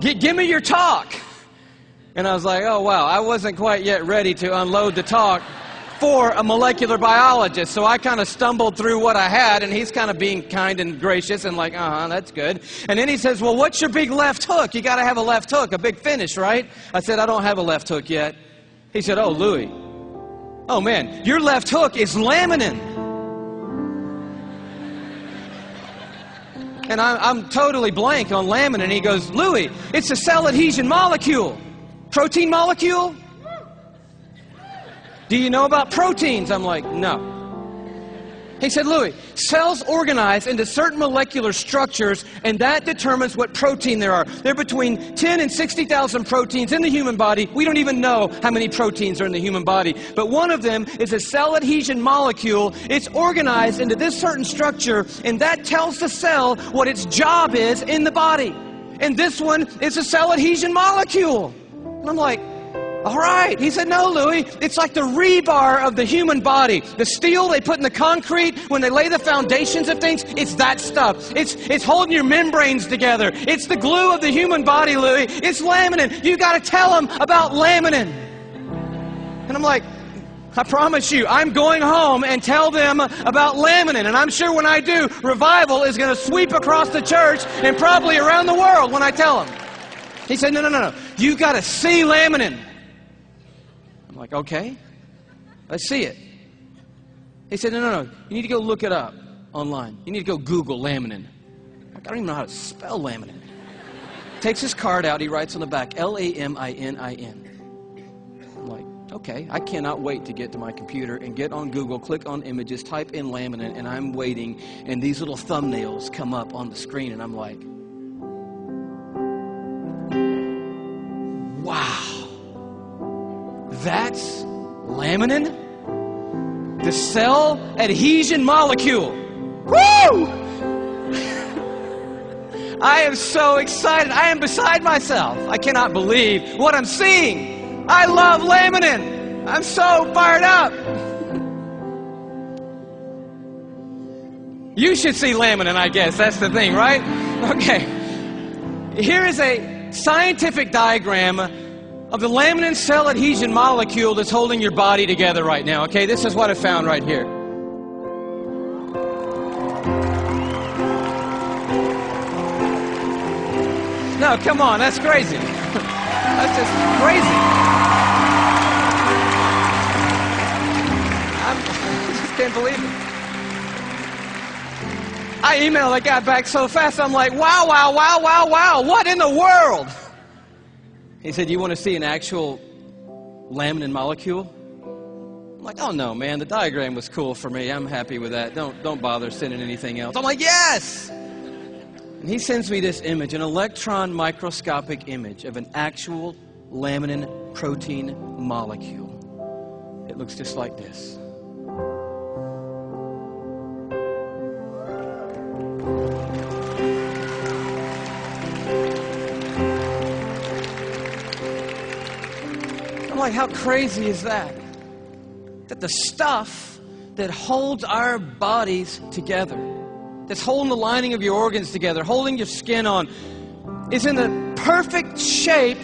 Give me your talk. And I was like, oh, wow, I wasn't quite yet ready to unload the talk for a molecular biologist. So I kind of stumbled through what I had, and he's kind of being kind and gracious and like, uh huh, that's good. And then he says, well, what's your big left hook? You got to have a left hook, a big finish, right? I said, I don't have a left hook yet. He said, oh, Louis. Oh, man, your left hook is laminin. And I, am totally blank on laminin. And he goes, Louis, it's a cell adhesion molecule. Protein molecule? Do you know about proteins? I'm like, no. He said, Louis, cells organize into certain molecular structures, and that determines what protein there are. There are between 10 and 60,000 proteins in the human body. We don't even know how many proteins are in the human body. But one of them is a cell adhesion molecule. It's organized into this certain structure, and that tells the cell what its job is in the body. And this one is a cell adhesion molecule. And I'm like, all right. He said, No, Louis. It's like the rebar of the human body. The steel they put in the concrete when they lay the foundations of things, it's that stuff. It's, it's holding your membranes together. It's the glue of the human body, Louis. It's laminin. You got to tell them about laminin. And I'm like, I promise you, I'm going home and tell them about laminin. And I'm sure when I do, revival is going to sweep across the church and probably around the world when I tell them. He said, No, no, no, no. You got to see laminin. I'm like, Okay, let's see it. He said, No, no, no. You need to go look it up online. You need to go Google laminin. Like, I don't even know how to spell laminin. Takes his card out. He writes on the back L A M I N I N. I'm like, okay, I cannot wait to get to my computer and get on Google, click on images, type in laminin, and I'm waiting, and these little thumbnails come up on the screen, and I'm like, that's laminin? The cell adhesion molecule. Woo! I am so excited. I am beside myself. I cannot believe what I'm seeing. I love laminin. I'm so fired up. You should see laminin, I guess. That's the thing, right? Okay. Here is a scientific diagram of the laminin cell adhesion molecule that's holding your body together right now. Okay, this is what I found right here. No, come on, that's crazy. that's just crazy. I'm, I just can't believe it. I emailed that guy back so fast, I'm like, wow, wow, wow, wow, wow, what in the world? He said, You want to see an actual laminin molecule? I'm like, oh no, man, the diagram was cool for me. I'm happy with that. Don't, don't bother sending anything else. I'm like, yes! And he sends me this image, an electron microscopic image of an actual laminin protein molecule. It looks just like this. I'm like, how crazy is that? That the stuff that holds our bodies together, that's holding the lining of your organs together, holding your skin on, is in the perfect shape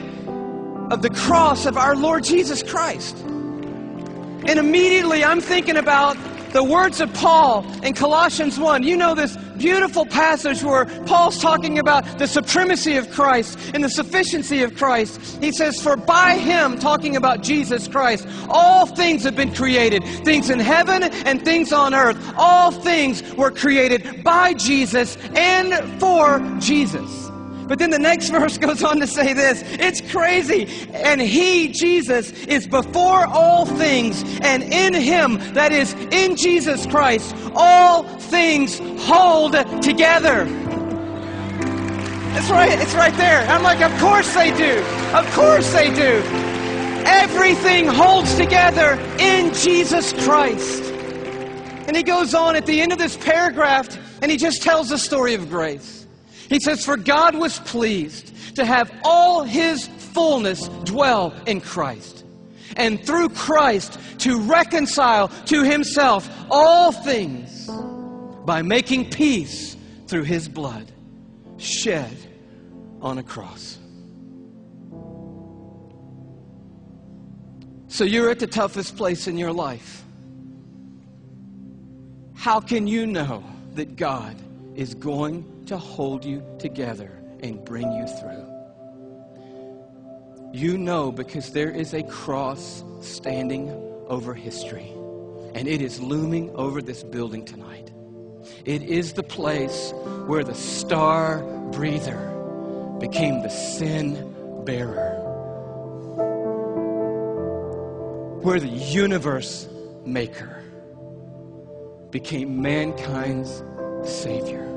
of the cross of our Lord Jesus Christ. And immediately I'm thinking about the words of Paul in Colossians 1. You know this beautiful passage where Paul's talking about the supremacy of Christ and the sufficiency of Christ. He says, For by him, talking about Jesus Christ, all things have been created things in heaven and things on earth. All things were created by Jesus and for Jesus. But then the next verse goes on to say this it's crazy. And he, Jesus, is before all things, and in him, that is, in Jesus Christ, all things hold together. It's right, it's right there. I'm like, of course they do. Of course they do. Everything holds together in Jesus Christ. And he goes on at the end of this paragraph and he just tells the story of grace. He says, For God was pleased to have all his fullness dwell in Christ, and through Christ to reconcile to himself all things by making peace through his blood shed on a cross. So you're at the toughest place in your life. How can you know that God is going to hold you together and bring you through? You know because there is a cross standing over history, and it is looming over this building tonight. It is the place where the star breather became the sin bearer, where the universe maker became mankind's Savior.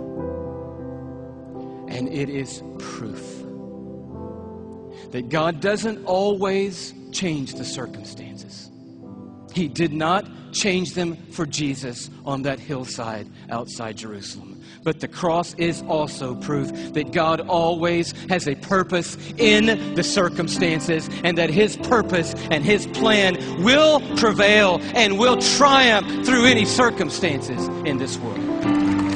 And it is proof that God doesn't always change the circumstances. He did not change them for Jesus on that hillside outside Jerusalem. But the cross is also proof that God always has a purpose in the circumstances and that His purpose and His plan will prevail and will triumph through any circumstances in this world.